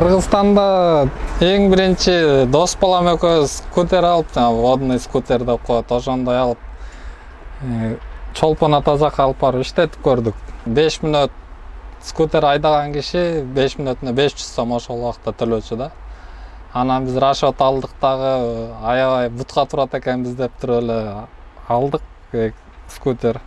кыргызстанда эң биринчи дос балам экөөбүз скутер алып жанагы водный скутер деп коет ошондой алып э, чолпон ата жака алып барып иштетип көрдүк. Беш мүнөт скутер айдаган киши беш мүнөтүнө беш жүз сом ошол убакта төлөөчү да. Анан биз расчет алдык дагы аябай бутка турат экенбиз деп туруп эле алдык э, скутер.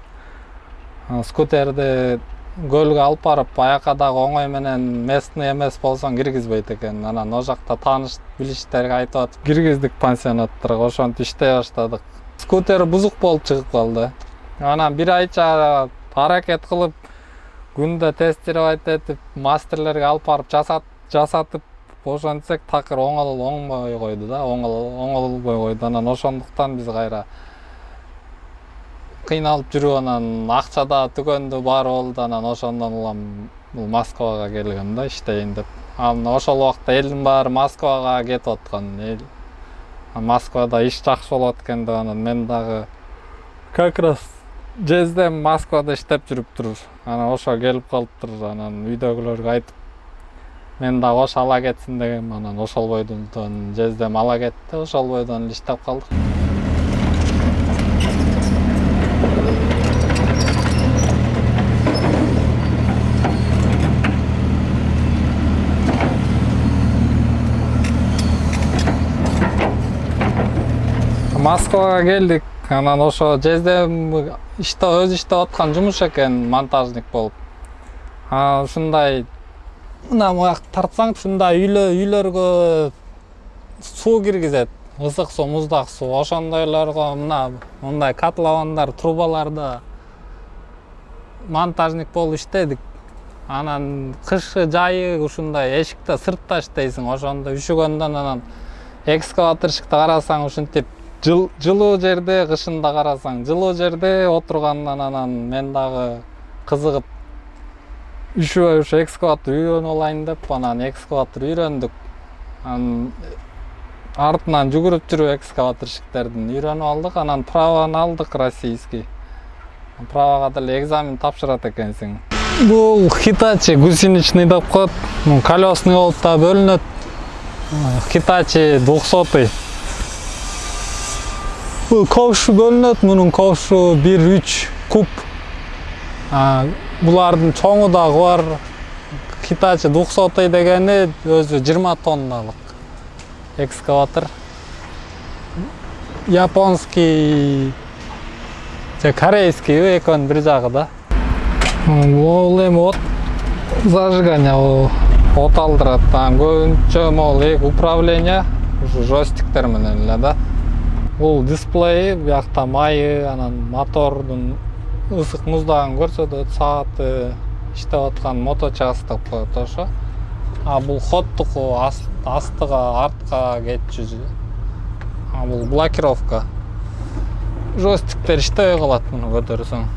Скутерди көлгө алып барып аяка дагы оңой менен местный эмес болсоң киргизбейт экен. Анан ал жакта тааныш билиштерге айтып атып киргиздик пансионаттарга ошентип иштей баштадык. Скутер бузук болуп чыгып калды. Анан бир айча аракет кылып күндө тестировать этип мастерлерге алып барып жасатып ошентсек такыр оңолбой койду да оңолбой койду анан ошондуктан биз кайра кыйналып жүрүп анан акча да түгөндү баары болду анан ошондон улам бул москвага келгем да иштейин деп. Анан ошол убакта элдин баары москвага кетип аткан эл. Москвада иш жакшы болот экен деп анан мен дагы как раз жездем москвада иштеп жүрүптүр анан ошо келип калыптыр анан үйдөгүлөргө айтып мен дагы кошо ала кетсин дегем анан ошол бойдон жездем ала кетти ошол бойдон эле иштеп калдык. Москвага келдик анан ошо жездем иште өзү иштеп аткан жумуш экен монтажник болуп. Ушундай мына буяк тартсаң ушундай үйлөргө суу киргизет. Ысык суу муздак суу ошондойлорго мына мындай котловандар трубаларды монтажник болуп иштедик. Анан кышы жайы ушундай эшикте сыртта иштейсиң ошондо үшүгөндөн анан экскаваторщикти карасаң ушинтип жылуу жерде кышында карасаң жылуу жерде отургандан анан мен дагы кызыгып үшүбөй ушу экскаватор үйрөнүп алайын деп анан экскаватор үйрөндүк. Анан артынан жүгүрүп жүрүп экскаваторщиктердин үйрөнүп алдык анан правоны алдык российский. Правага деле экзамен тапшырат экенсиң. Бул хитачи гусеничный деп коет колесный болуп да бөлүнөт. Хитачи двухсотый ковшу бөлүнөт мунун ковшу бир үч куб булардын чоңу дагы бар хитачи двухсотый дегени өзү жыйырма тонналык экскаватор японский же корейский экөөнүн бир жагы да бул эми от зажигание от алдырат анан көбүнчө могул управление ушу жойстиктер менен эле да бул дисплей биякта майы анан мотордун ысык муздагын көрсөтөт сааты иштеп аткан моточасы деп коет ошо. А бул ходтуку астыга артка кетчү а бул блокировка. Жойстиктер иштебей калат муну көтөрсөң.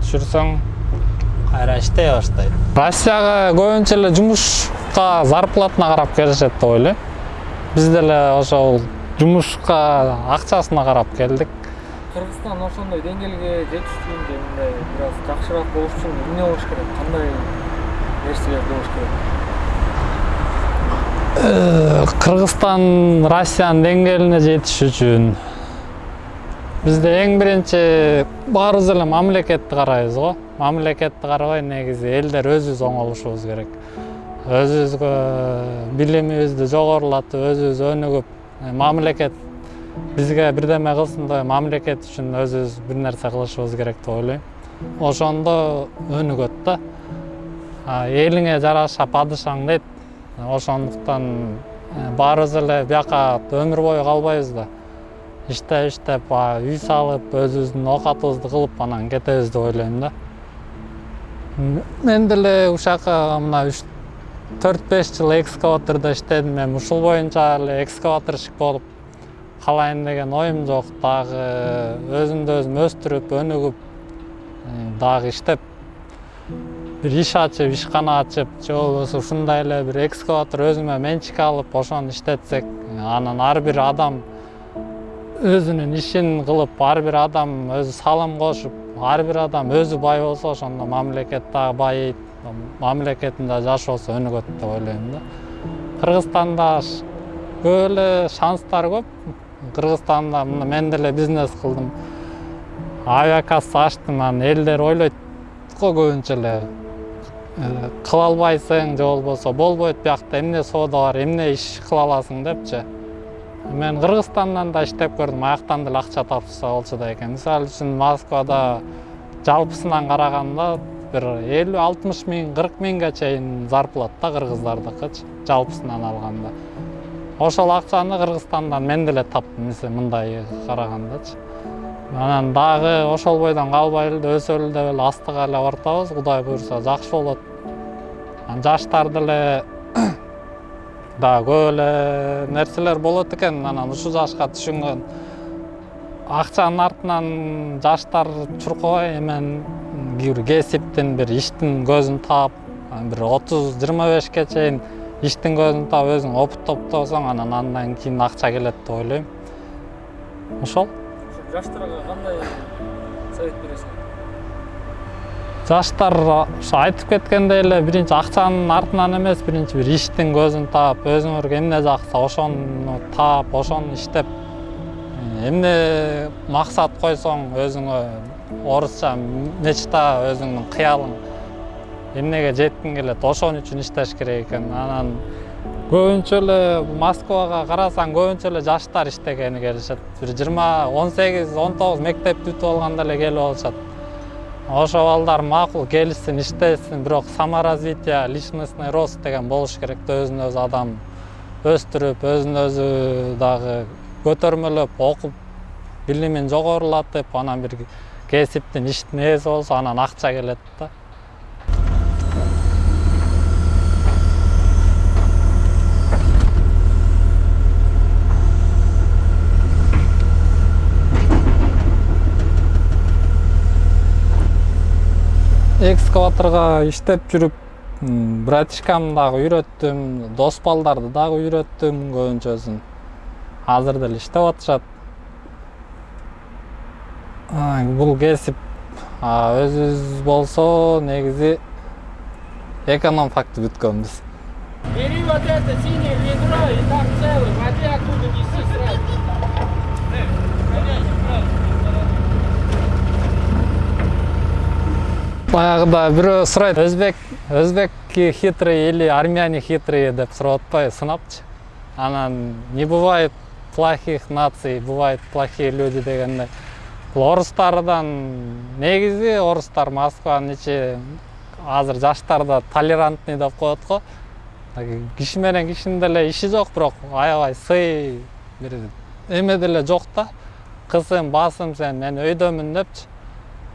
Түшүрсөң кайра иштей баштайт. Россияга көбүнчө эле жумушка зарплатына карап келишет деп ойлойм. Биз деле ошол жумушка акчасына карап келдик кыргызстан ошондой деңгээлге жетиш үчүн же мындай бир аз жакшыраак болуш үчүн эмне болуш керек? Кандай нерселер болуш керек? Кыргызстан россиянын деңгээлине жетиш үчүн бизде эң биринчи баарыбыз эле мамлекетти карайбыз го мамлекетти карабай негизи элдер өзүбүз оңолушубуз керек. Өзүбүзгө билимибизди жогорулатып өзүбүз өнүгүп Э, мамлекет бізге бірдеме қылсын да мамлекет үчүн өзүбүз бір нәрсе кылышыбыз керек деп ойлаймын. Ошондо өнүгөт да элиңе жараша падышаң дейт ошондуктан э, баарыбыз эле бияка өмүр бою калбайбыз да. Иштеп иштеп үй салып өзүбүздүн оокатыбызды кылып анан кетебиз деп ойлойм да. Мен деле ушака мына үч 4-5 жыл экскаваторда іштедім мен. Ұшыл бойынша әлі экскаваторщик болып қалайын деген ойым жоқ. Дағы э, өзімді өзім өстіріп өнігіп э, дағы іштеп. Бір иш ашып ишкана ачып же болбосо ушундай эле бир экскаватор өзүмө менчик алып ошону иштетсек э, анан ар бир адам өзүнүн ишин кылып ар бир адам өзү салым кошуп ар бир адам өзү бай болсо ошондо мамлекет дагы байыйт мамлекетинде жашоосу өнүгөт деп ойлойм да кыргызстанда эле шанстар көп кыргызстанда мына мен деле бизнес кылдым авиакасса ачтым анан элдер ойлойт го көбүнчө эле кыла албайсың же болбосо болбойт биякта эмне соода бар эмне иш кыла аласың депчи мен кыргызстандан да иштеп көрдүм аяктан деле акча тапса болчу да экен мисалы үчүн москвада жалпысынан караганда бир элүү алтымыш миң кырк миңге чейин зарплата кыргыздардыкычы жалпысынан алганда ошол акчаны кыргызстандан мен деле таптым мисалы мындай карагандачы анан дагы ошол бойдон калбай эле өсөлү деп эле астыга эле бартабыз кудай буюрса жакшы болот. Анан жаштар деле дагы көп эле нерселер болот экен анан ушул жашка түшүнгөн. Акчанын артынан жаштар чуркабай эмен бир кесиптин бир иштин көзүн таап бир отуз жыйырма бешке чейин иштин көзүн таап өзүң опыт топтосоң анан андан кийин акча келет деп ойлойм. Ошол. Ошо жаштарга кандай совет бересиң? Жаштар ошо айтып кеткендей эле биринчи акчанын артынан эмес биринчи бир иштин көзүн таап өзүңөргө эмне жакса ошону таап ошону иштеп эмне максат койсоң өзүңө орусча мечта өзүңдүн кыялың? Эмнеге жеткиң келет? Ошон үчүн иштеш керек экен? Анан көбүнчө эле москвага карасаң көбүнчө эле жаштар иштегени келишет. Бир жыйырма он сегиз он тогуз мектепти бүтүп алганда эле келип алышат. Ошо балдар макул келишсин иштесин бирок саморазвитие личностный рост деген болуш керек да өзүн өзү адам өстүрүп өзүн өзү дагы көтөрмөлөп окуп билимин жогорулатып анан бир кесиптин иштин ээси болсо анан акча келет да экскаваторго иштеп жүрүп братишкамды дагы үйрөттүм дос балдарды дагы үйрөттүм көбүнчөсүн азыр деле иштеп атышат А, бул кесип а, өзүбүз болсо негизи эконом факты бүткөнбүз Бери вот это синее ведро и там целый, води оттуда неси сразу. Э, баягыда бирөө сурайт. Өзбек өзбекки хитрый или армяне хитрые деп сурап атпайбы сынапчы. Анан не бывает плохих наций бывают плохие люди дегендей. Бул орустардан негизи орустар москванын ичи азыр жаштар да толерантный деп коет го киши менен кишинин деле иши жок бирок аябай сый бир эме деле жок да. Кысым басым сен мен өйдөмүн депчи.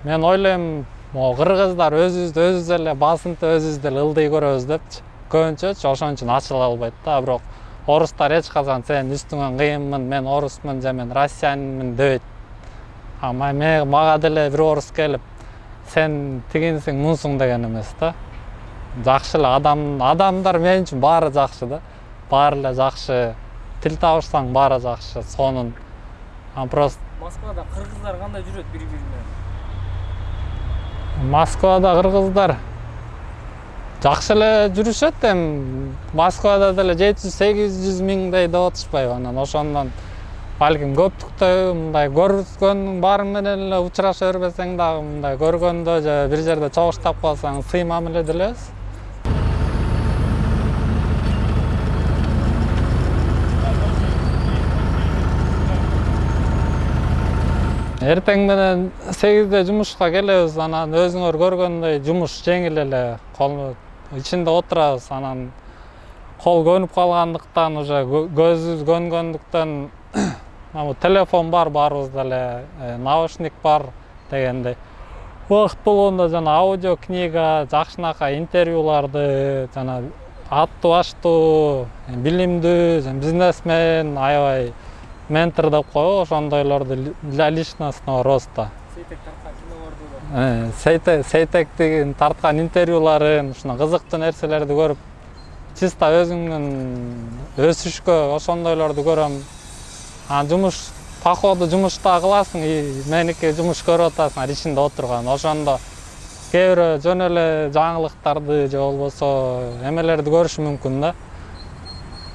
Мен ойлойм могу кыргыздар өзүбүздү өзүбүз эле басынтып өзүбүз деле ылдый көрөбүз депчи. Көбүнчөчү ошон үчүн ачыла албайт да бирок орустар эч качан сен үстүңөн кыйынмын мен орусмун же мен россиянинмин дебейт а мага деле бир орус келип сен тигинсиң мунсуң деген эмес да жакшы эле адам адамдар мен үчүн баары жакшы да баары эле жакшы тил табышсаң баары жакшы сонун а просто москвада кыргыздар кандай жүрөт бири бири менен москвада кыргыздар жакшы эле жүрүшөт эми москвада деле жети жүз сегиз жүз миңдей деп атышпайбы анан ошондон балким көптүктөбү мындай көргөзгөндүн баары менен эле учураша бербесең дагы мындай көргөндө же бир жерде чогуштап калсаң сый мамиледе элебиз эртең менен сегизде жумушка келебиз анан өзүңөр көргөндөй жумуш жеңил эле кол ичинде отурабыз анан кол көнүп калгандыктан уже кө- көзүбүз көнгөндүктөн телефон бар баарыбызда эле э, наушник бар дегендей. Убакыт болгондо жана аудио книга жакшынакай интервьюларды жана аттуу баштуу билимдүү бизнесмен аябай ментор деп коебу ошондойлорду для личностного роста Э, сейтек сейтектин тарткан интервьюларын ушуну кызыктуу нерселерди көрүп чисто өзүңдүн өсүшкө ошондойлорду көрөм. Жумуш походу жумуш да кыласың и меники жумуш көрүп атасың анан ичинде отурган ошондо кээ бирөө жөн эле жаңылыктарды же болбосо эмелерди көрүш мүмкүн да.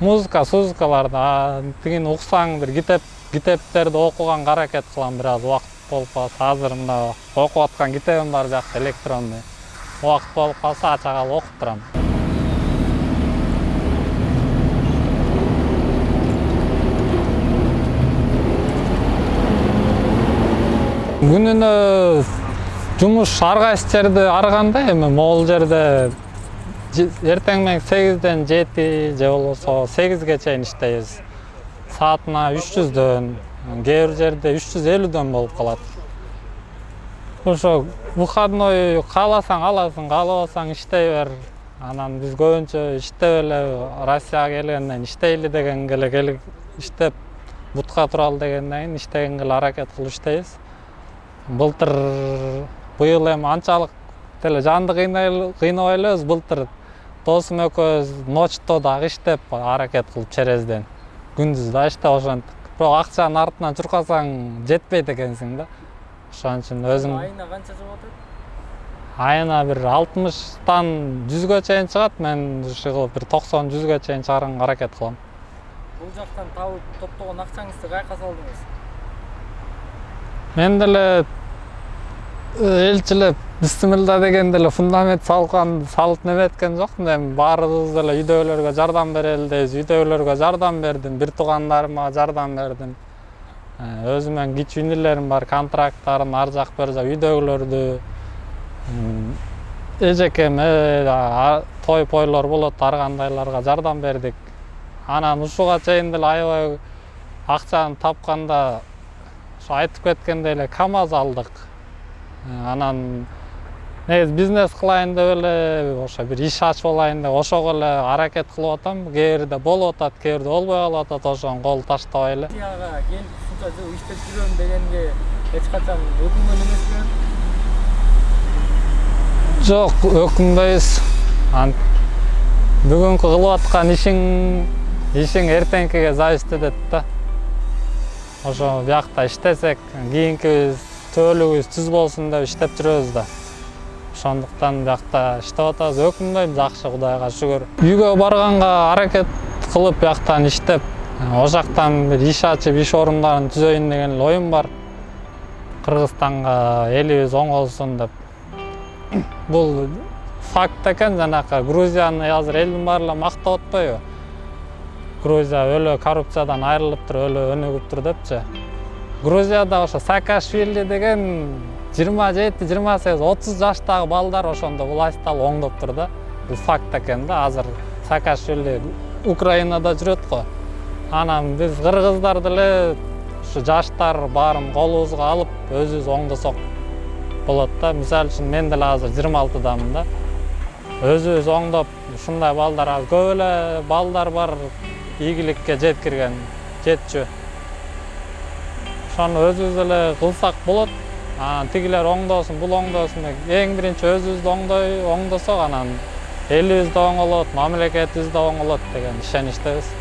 Музыка сузыкаларды а тигини уксаң бир китеп китептерди окуганга аракет кылам бир аз убакыт болуп калса азыр мына окуп аткан китебим бар биякта электронный. Убакыт болуп калса ача калып окуп турам күнүнө жумуш ар кайсы жерде ар кандай эми могул жерде же- эртең менен сегизден жети же болбосо сегизге чейин иштейбиз саатына үч жүздөн кээ бир жерде үч жүз элүүдөн болуп калат ошо выходной кааласаң аласың каалабасаң иштей бер. Анан биз көбүнчө иштеп эле россияга келгенден иштейли дегенге эле келип иштеп бутка туралы дегенден кийин иштегенге эле аракет кылып иштейбиз былтыр быйыл эми анчалык деле жанды кыйнабай элебиз былтыр досум экөөбүз ночто дагы иштеп аракет кылып черезден күндүз да иштеп ошентип. Бирок акчанын артынан чуркасаң жетпейт экенсиң да. Ошон үчүн өзүң айына канча чыгып атат? Айына бир алтымыштан жүзгө чейин чыгат. Мен уши кылып бир токсон жүзгө чейин чыгарганга аракет кылам. Бул жактан табып топтогон акчаңызды каяка салдыңыз мен деле элчилеп бисмилла дегенде эле фундамент салган салып неме эткен жокмун эми баарыбыз деле үйдөгүлөргө жардам берели дейбиз үйдөгүлөргө жардам бердим бир туугандарыма жардам бердим өзүмөн кичүү инилерим бар контракттарын ар жак бер жак үйдөгүлөрдү эжекеме той пойлор болот ар кандайларга жардам бердик анан ушуга чейин деле аябай акчаны тапканда ошо айтып кеткендей эле камаз алдык Э, анан негизи бизнес кылайын деп эле ошо бир иш ачып алайын деп ошого эле аракет кылып атам. Кээ бирде болуп атат кээ бирде болбой калып атат ошону кол таштабай эле. Россияга келип ушунча жыл иштеп жүрөм дегенге эч качан өкүнгөн эмеспи жок өкүнбөйбүз бүгүнкү кылып аткан ишиң ишиң эртеңкиге зависить этет да. Ошо биякта иштесек кийинкибиз төөлүгүбүз түз болсун деп иштеп жүрөбүз да. Ошондуктан биякта иштеп атабыз. Өкүнбөйм жакшы кудайга шүгүр. Үйгө барганга аракет кылып бияктан иштеп ошол жактан бир иш ачып иш орундарын түзөйүн деген эле оюм бар. Кыргызстанга элибиз оңолсун деп. Бул факт экен жанакы грузияны азыр элдин баары эле мактап атпайбы. Грузия өлө коррупциядан айрылыптыр өлө өнүгүптүр депчи. Грузияда ошо саакашвили деген жыйырма жети жыйырма сегиз отуз жаштагы балдар ошондо власть алып оңдоптур да. Бул факт экен да азыр саакашвили украинада жүрөт го. Анан биз кыргыздар деле ушу жаштар баарын колубузга алып өзүбүз оңдосок болот да. Мисалы үчүн мен деле азыр жыйырма алтыдамын да. Өзүбүз оңдоп ушундай балдар азыр көп эле балдар бар. Ийгиликке жеткирген жетчү ошону өзүбүз эле кылсак болот анан тигилер оңдосун бул оңдосун деп эң биринчи өзүбүздү оңдой оңдосок анан элибиз да оңолот мамлекетибиз да оңолот деген ишеничтебиз